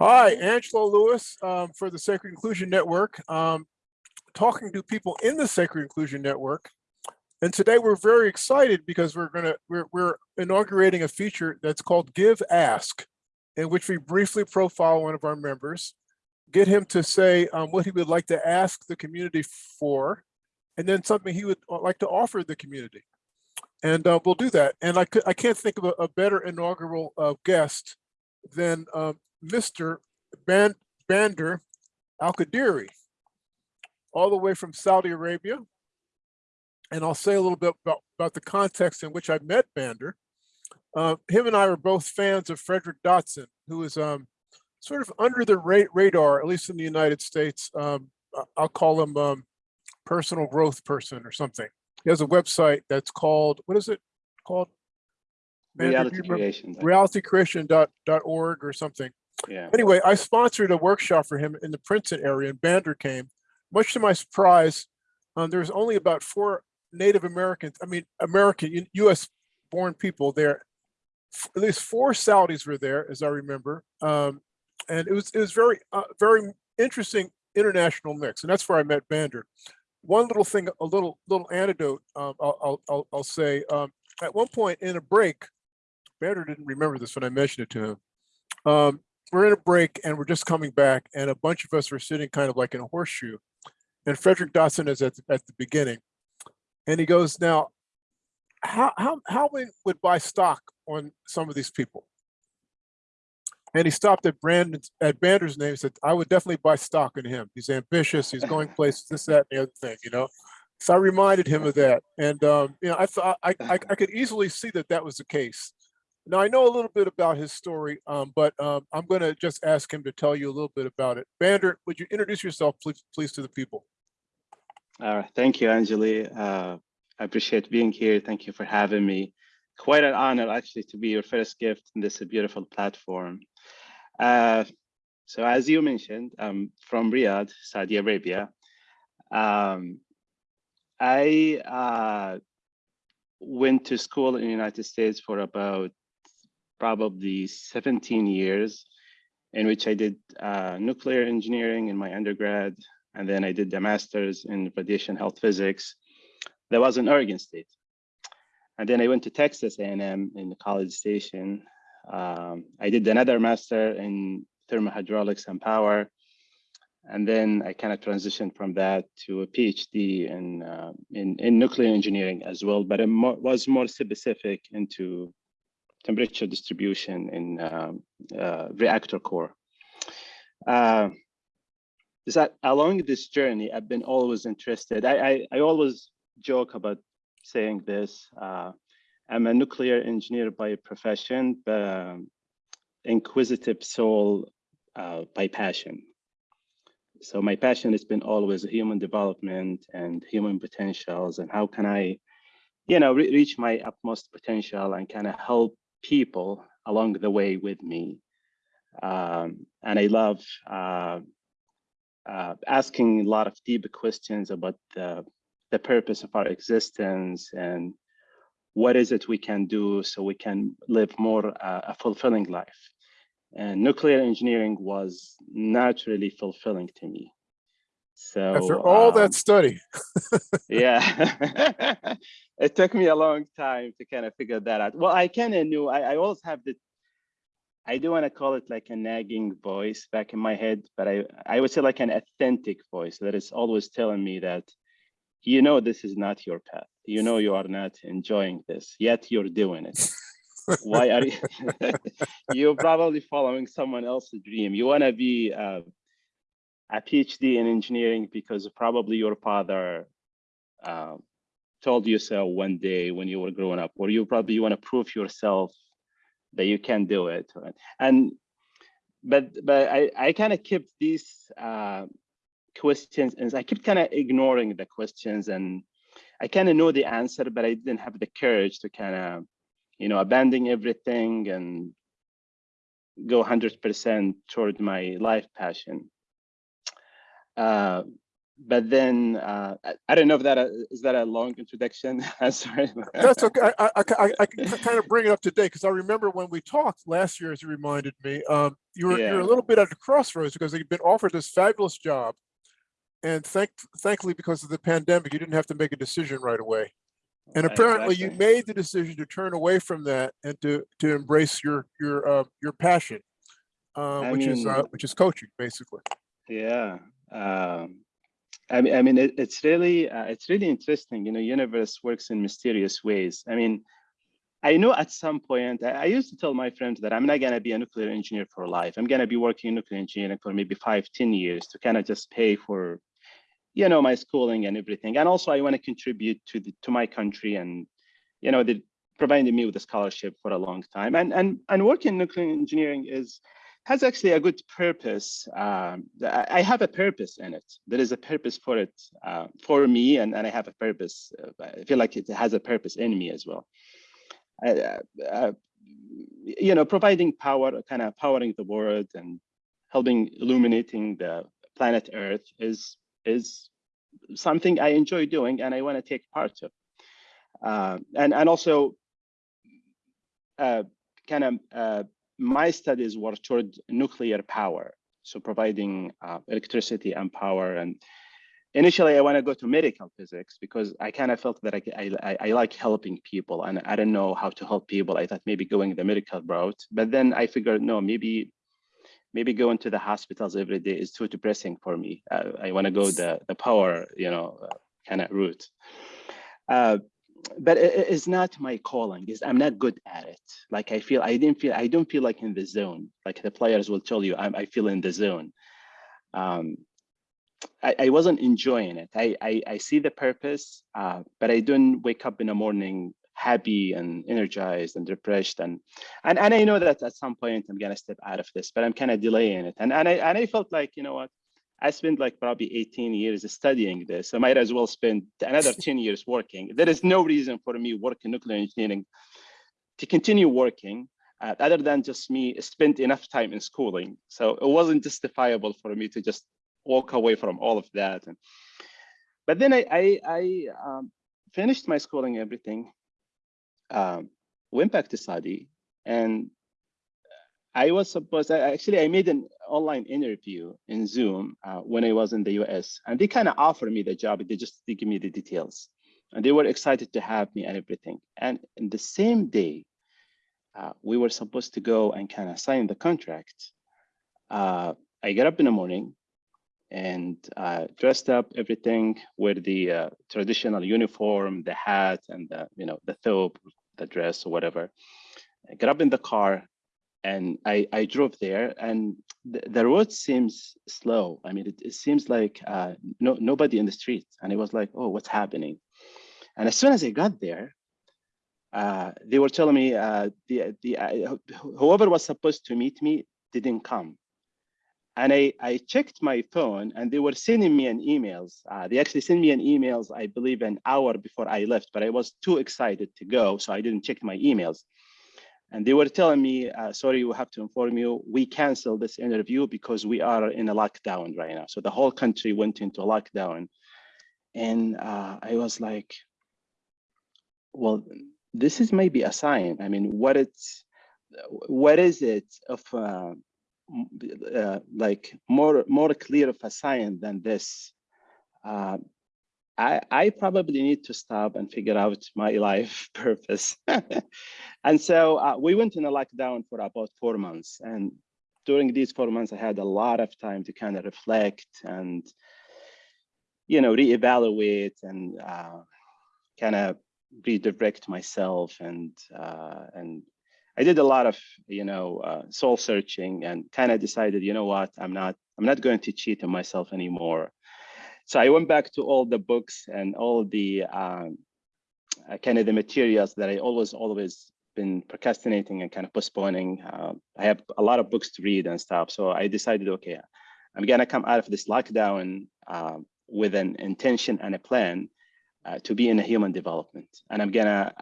Hi, Angelo Lewis um, for the Sacred Inclusion Network, um, talking to people in the Sacred Inclusion Network. And today we're very excited because we're gonna we're, we're inaugurating a feature that's called Give Ask, in which we briefly profile one of our members, get him to say um, what he would like to ask the community for, and then something he would uh, like to offer the community. And uh, we'll do that. And I could I can't think of a, a better inaugural uh, guest than um, Mr. Ban Bander Al Qadiri, all the way from Saudi Arabia. And I'll say a little bit about, about the context in which I met Bander. Uh, him and I were both fans of Frederick Dodson, who is um, sort of under the ra radar, at least in the United States. Um, I'll call him um, personal growth person or something. He has a website that's called, what is it called? Bander, do you Reality remember? creation. realitycreation.org or something. Yeah. Anyway, I sponsored a workshop for him in the Princeton area and Bander came. Much to my surprise, um, there was only about four Native Americans, I mean, American, US born people there. At least four Saudis were there, as I remember. Um, and it was, it was very, uh, very interesting international mix. And that's where I met Bander. One little thing, a little, little anecdote, um, I'll, I'll, I'll, I'll say, um, at one point in a break, Bander didn't remember this when I mentioned it to him. Um, we're in a break and we're just coming back and a bunch of us are sitting kind of like in a horseshoe. And Frederick Dodson is at, the- at the beginning. And he goes, now, how, how, how many would buy stock on some of these people? And he stopped at Brandon's, at Bander's name, and said, I would definitely buy stock in him. He's ambitious, he's going places, this, that, and the other thing, you know? So I reminded him of that. And, um, you know, I thought, I, I, I could easily see that that was the case. Now, I know a little bit about his story, um, but um, I'm going to just ask him to tell you a little bit about it. Bander, would you introduce yourself, please, please, to the people? All right. Thank you, Angelo. Uh, I appreciate being here. Thank you for having me. Quite an honor, actually, to be your first gift in this beautiful platform. Uh, so as you mentioned, I'm from Riyadh, Saudi Arabia. Um, I uh, went to school in the United States for about probably 17 years, in which I did uh, nuclear engineering in my undergrad, and then I did the master's in radiation health physics. That was in Oregon State. And then I went to Texas A&M in the College Station. Um, I did another master in thermohydraulics and power. And then I kind of transitioned from that to a PhD in, uh, in, in nuclear engineering as well, but it mo was more specific into temperature distribution in um, uh, reactor core. Uh, is that along this journey, I've been always interested. I, I, I always joke about saying this. Uh, I'm a nuclear engineer by profession, but um, inquisitive soul uh, by passion. So my passion has been always human development and human potentials and how can I, you know, re reach my utmost potential and kind of help people along the way with me. Um, and I love uh, uh, asking a lot of deep questions about the, the purpose of our existence and what is it we can do so we can live more uh, a fulfilling life. And nuclear engineering was naturally fulfilling to me. So After all um, that study, yeah, it took me a long time to kind of figure that out. Well, I kind of knew, I, I always have the, I do want to call it like a nagging voice back in my head, but I, I would say like an authentic voice that is always telling me that, you know, this is not your path. You know, you are not enjoying this, yet you're doing it. Why are you, you're probably following someone else's dream. You want to be uh, a PhD in engineering because probably your father uh, told you so one day when you were growing up, or you probably want to prove yourself that you can do it. right? And but but I I kind of kept these uh, questions and I kept kind of ignoring the questions and I kind of know the answer, but I didn't have the courage to kind of you know abandon everything and go 100% toward my life passion. Uh, but then uh, I, I don't know if that uh, is that a long introduction. I'm sorry. That's okay. I, I, I, I can kind of bring it up today because I remember when we talked last year, as you reminded me, um, you were you're a little bit at a crossroads because you've been offered this fabulous job, and thank thankfully because of the pandemic, you didn't have to make a decision right away. And apparently, you made the decision to turn away from that and to to embrace your your uh, your passion, uh, which is uh, which is coaching, basically. Yeah. Um, I mean, I mean, it, it's really, uh, it's really interesting. You know, universe works in mysterious ways. I mean, I know at some point, I, I used to tell my friends that I'm not gonna be a nuclear engineer for life. I'm gonna be working in nuclear engineering for maybe five, 10 years to kind of just pay for, you know, my schooling and everything. And also, I want to contribute to the to my country and, you know, they provided me with a scholarship for a long time. And and and working in nuclear engineering is has actually a good purpose. Um, I have a purpose in it. There is a purpose for it uh, for me, and, and I have a purpose. Uh, I feel like it has a purpose in me as well. Uh, uh, you know, providing power, kind of powering the world and helping illuminating the planet Earth is is something I enjoy doing and I want to take part of. Uh, and and also, uh, kind of uh, my studies were toward nuclear power, so providing uh, electricity and power. And initially, I want to go to medical physics because I kind of felt that I, I, I- I like helping people, and I don't know how to help people. I thought maybe going the medical route, but then I figured no, maybe maybe going to the hospitals every day is too depressing for me. Uh, I want to go the the power, you know, uh, kind of route. Uh, but it, it is not my calling. Is I'm not good at it. Like I feel I didn't feel I don't feel like in the zone. Like the players will tell you, I'm, I feel in the zone. Um, I, I wasn't enjoying it. I, I I see the purpose, uh, but I don't wake up in the morning happy and energized and refreshed and and and I know that at some point I'm gonna step out of this, but I'm kind of delaying it. And and I and I felt like you know what, I spent like probably 18 years studying this. I might as well spend another 10 years working. There is no reason for me working nuclear engineering to continue working uh, other than just me spend enough time in schooling. So it wasn't justifiable for me to just walk away from all of that. And, but then I, I, I um, finished my schooling, everything, um, went back to Saudi and I was supposed, actually, I made an online interview in Zoom uh, when I was in the US and they kind of offered me the job. They just they give me the details and they were excited to have me and everything. And in the same day, uh, we were supposed to go and kind of sign the contract. Uh, I get up in the morning and uh, dressed up everything with the uh, traditional uniform, the hat and the, you know, the thobe, the dress or whatever. I get up in the car and I, I drove there and the, the road seems slow. I mean, it, it seems like uh, no, nobody in the street. And it was like, oh, what's happening? And as soon as I got there, uh, they were telling me uh, the, the, uh, whoever was supposed to meet me didn't come. And I, I checked my phone and they were sending me an emails. Uh, they actually sent me an emails, I believe an hour before I left, but I was too excited to go. So I didn't check my emails. And they were telling me, uh, sorry, we have to inform you, we canceled this interview because we are in a lockdown right now. So the whole country went into a lockdown. And uh, I was like, well, this is maybe a sign. I mean, what it's, what is it of uh, uh, like more more clear of a sign than this? I, I probably need to stop and figure out my life purpose. and so uh, we went in a lockdown for about four months. And during these four months, I had a lot of time to kind of reflect and, you know, reevaluate and uh, kind of redirect myself. And, uh, and I did a lot of, you know, uh, soul searching and kind of decided, you know what, I'm not, I'm not going to cheat on myself anymore. So I went back to all the books and all the um, uh, kind of the materials that I always, always been procrastinating and kind of postponing. Uh, I have a lot of books to read and stuff. So I decided, okay, I'm gonna come out of this lockdown uh, with an intention and a plan uh, to be in a human development. And I'm gonna,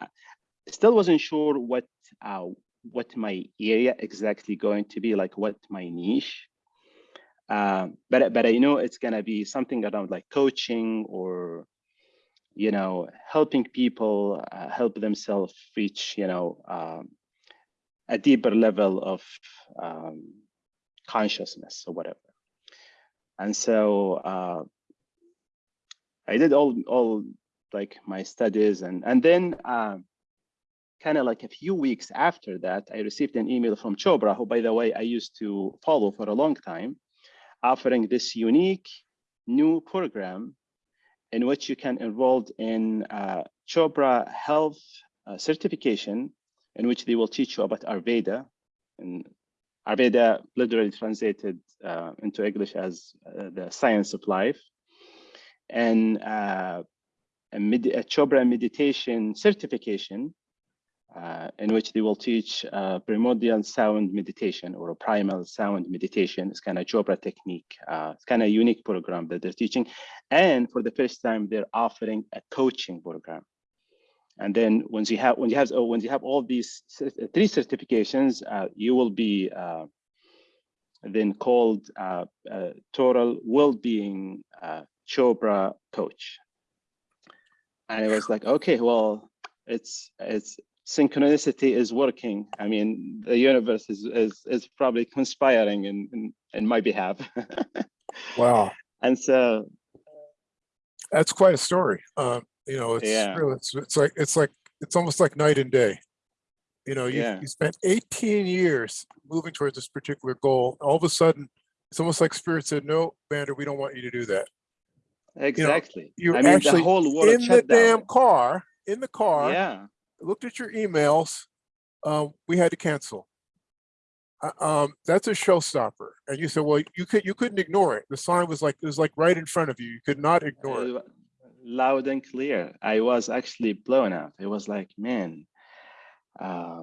still wasn't sure what, uh, what my area exactly going to be, like what my niche. Um, but but I know it's gonna be something around like coaching or you know helping people uh, help themselves reach you know um, a deeper level of um, consciousness or whatever. And so uh, I did all all like my studies and and then um, kind of like a few weeks after that, I received an email from Chopra, who by the way I used to follow for a long time, offering this unique new program in which you can enroll in uh, Chopra Health uh, certification, in which they will teach you about Ayurveda. And Ayurveda literally translated uh, into English as uh, the science of life. And uh, a, med a Chopra meditation certification, uh, in which they will teach uh, primordial sound meditation or primal sound meditation. It's kind of Chopra technique. Uh, it's kind of unique program that they're teaching. And for the first time, they're offering a coaching program. And then once you have, when you have, oh, when you have all these three certifications, uh, you will be uh, then called uh, uh, total well-being uh, Chopra coach. And it was like, okay, well, it's it's synchronicity is working. I mean, the universe is is is probably conspiring in in, in my behalf. Wow, and so that's quite a story. Um, you know, it's Yeah. really, it's, it's like, it's like, it's almost like night and day. You know, you, Yeah. you spent eighteen years moving towards this particular goal. All of a sudden, it's almost like spirit said, no, Bander, we don't want you to do that. exactly. you mean, actually the whole world In the shut damn car, in the car, Yeah. Looked at your emails, um, we had to cancel. Uh, Um, that's a showstopper. And you said, well, you could, you couldn't ignore it. The sign was like, it was like right in front of you. You could not ignore it. Uh, loud and clear. I was actually blown up. It was like, man, uh,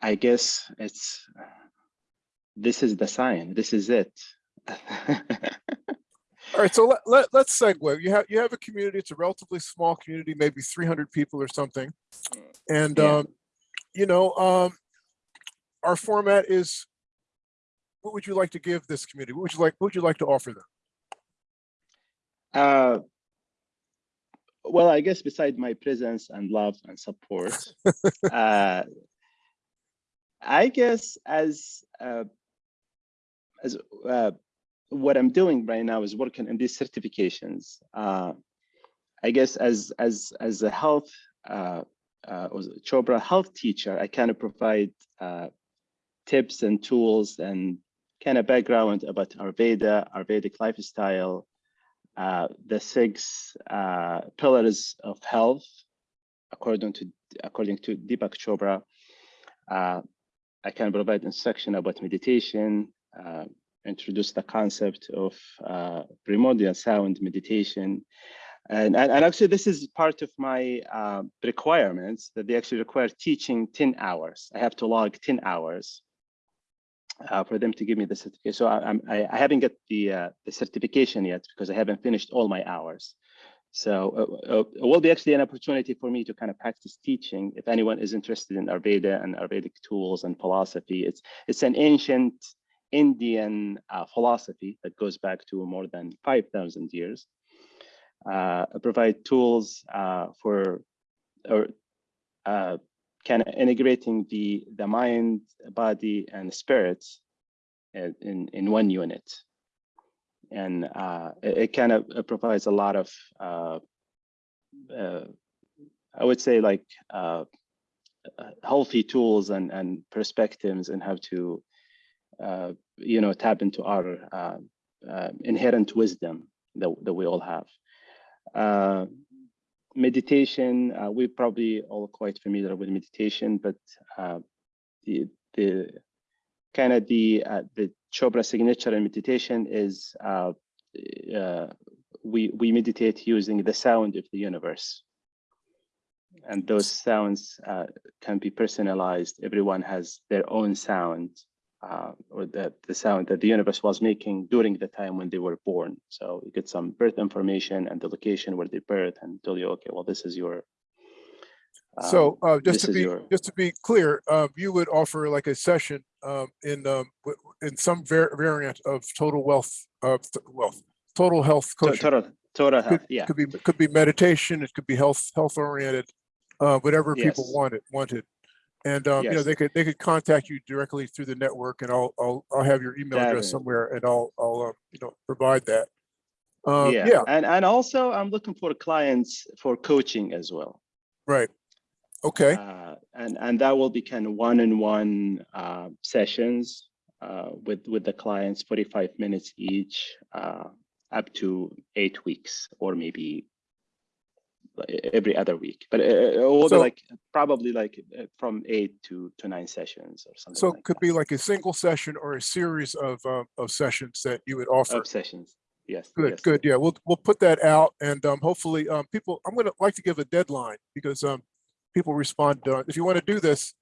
I guess it's this is the sign. This is it. All right, so let, let, let's segue. You have, you have a community, it's a relatively small community, maybe three hundred people or something. And, Yeah. um, you know, um, our format is, what would you like to give this community? What would you like, what would you like to offer them? uh, well, I guess beside my presence and love and support, uh, I guess as uh, as uh, what I'm doing right now is working on these certifications. Uh, I guess as as as a health uh, uh, Chopra health teacher, I kind of provide uh, tips and tools and kind of background about Ayurveda, Ayurvedic lifestyle, uh, the six uh, pillars of health, according to according to Deepak Chopra. Uh, I can provide instruction about meditation, uh, introduce the concept of uh, primordial sound meditation. And, and, and actually, this is part of my uh, requirements that they actually require teaching 10 hours. I have to log 10 hours uh, for them to give me the certificate. So I, I, I haven't got the, uh, the certification yet because I haven't finished all my hours. So uh, uh, it will be actually an opportunity for me to kind of practice teaching. If anyone is interested in Ayurveda and Ayurvedic tools and philosophy, it's it's an ancient Indian uh, philosophy that goes back to more than 5,000 years. Uh, provide tools uh, for or uh, kind of integrating the the mind, body, and spirit in in, in one unit and uh, it, it kind of provides a lot of, uh, uh, I would say, like uh, uh, healthy tools and and perspectives and how to, uh, you know, tap into our uh, uh, inherent wisdom that that we all have. Uh, meditation, uh, we're probably all quite familiar with meditation, but uh, the the kind of the uh, the Chopra signature in meditation is uh, uh, we we meditate using the sound of the universe, and those sounds uh, can be personalized. Everyone has their own sound, uh, or the the sound that the universe was making during the time when they were born. So you get some birth information and the location where they birth, and tell you, okay, well, this is your. So, um, uh, just to be, your- just to be clear, uh, you would offer like a session, um, in, um, in some var- variant of total wealth, of wealth, total health coaching. Total, total health, yeah, Could be, could be meditation, it could be health, health oriented, uh, whatever people wanted, wanted. And, um, you know, they could, they could contact you directly through the network and I'll, I'll, I'll have your email address somewhere and I'll, I'll, uh, you know, provide that. Um, yeah. yeah, And, and also I'm looking for clients for coaching as well. right. Okay, Uh, and, and that will be kind of one-on-one uh, sessions uh, with, with the clients, 45 minutes each, uh, up to eight weeks or maybe every other week. But uh, it will be So- like probably like uh, from eight to, to nine sessions or something so like it could that. be like a single session or a series of, um, of sessions that you would offer. Of sessions. Yes. Good, yes. good. Yeah, we'll, we'll put that out and um, hopefully um, people, I'm gonna like to give a deadline because um, people respond, uh, if you want to do this,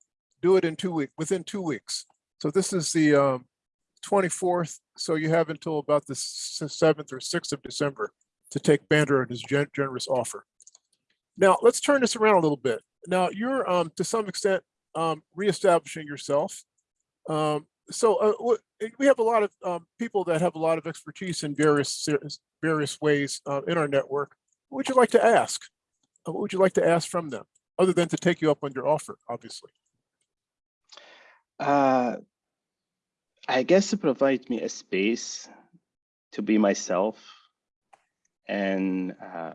do it in two weeks. within two weeks. So this is the um, 24th, so you have until about the 7th or 6th of December to take Bander and his gen- generous offer. Now, let's turn this around a little bit. Now, you're um, to some extent um, reestablishing yourself. Um, so uh, we have a lot of um, people that have a lot of expertise in various various ways uh, in our network. What would you like to ask? Uh, What would you like to ask from them, other than to take you up on your offer, obviously? Uh, I guess to provide me a space to be myself and uh,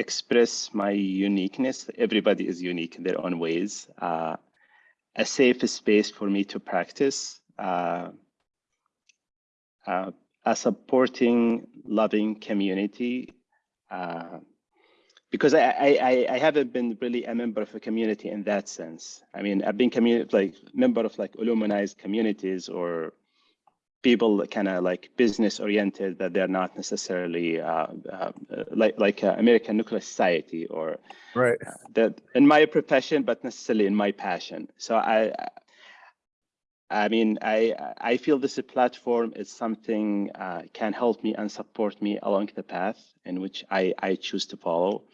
express my uniqueness. Everybody is unique in their own ways. Uh, a safe space for me to practice. Uh, uh, a supporting, loving community. Uh, because I, I, I- haven't been really a member of a community in that sense. I mean, I've been community like member of like aluminized communities or people kind of like business oriented that they're not necessarily uh, uh, like like uh, American Nuclear Society or Right. uh, that in my profession, but necessarily in my passion. So I, I mean, I I feel this platform is something uh, can help me and support me along the path in which I I choose to follow.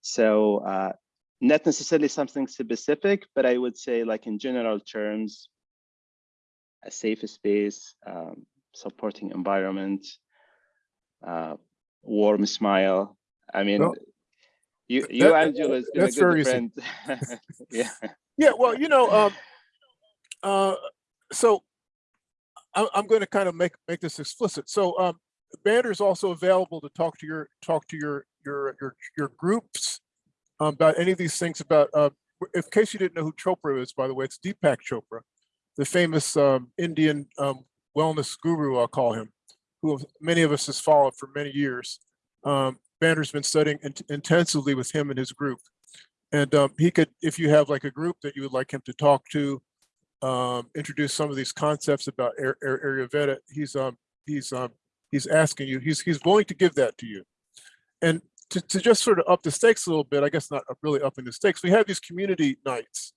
So uh, not necessarily something specific, but I would say like in general terms, a safe space, um, supporting environment, uh, warm smile. I mean, Well, you, you, that- Angelo, has been a good friend. yeah. Yeah, well, you know, um, uh, so I, I'm going to kind of make make this explicit. So, um, Bander is also available to talk to your talk to your your your your groups um, about any of these things. About uh, in case you didn't know who Chopra is, by the way, it's Deepak Chopra, the famous um, Indian um, wellness guru. I'll call him, who many of us has followed for many years. Um, Bander's been studying int- intensively with him and his group. And um, he could, if you have like a group that you would like him to talk to, um, introduce some of these concepts about Ayurveda, he's um, he's um, he's asking you, he's he's willing to give that to you. And to, to just sort of up the stakes a little bit, I guess not really upping the stakes, we have these community nights.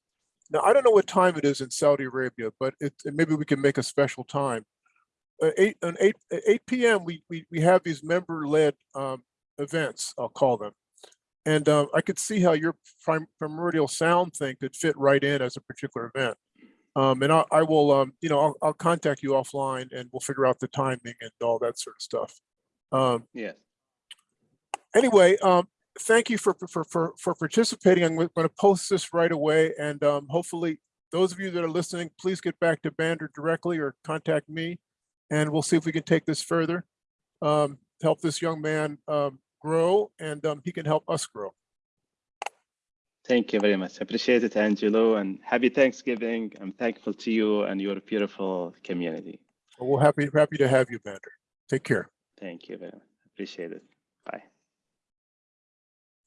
Now, I don't know what time it is in Saudi Arabia, but it, maybe we can make a special time. Uh, eight, on eight, at eight PM, we, we, we have these member-led um, events, I'll call them. And um, I could see how your prim- primordial sound thing could fit right in as a particular event. Um, and I, I will, um, you know, I'll, I'll contact you offline and we'll figure out the timing and all that sort of stuff. Um, Yes. anyway, um, thank you for, for, for, for participating. I'm going to post this right away and um, hopefully those of you that are listening, please get back to Bander directly or contact me and we'll see if we can take this further. Um, help this young man um, grow and um, he can help us grow. Thank you very much. I appreciate it, Angelo, and happy Thanksgiving. I'm thankful to you and your beautiful community. We're happy, happy to have you, Bander. Take care. Thank you very much. Appreciate it.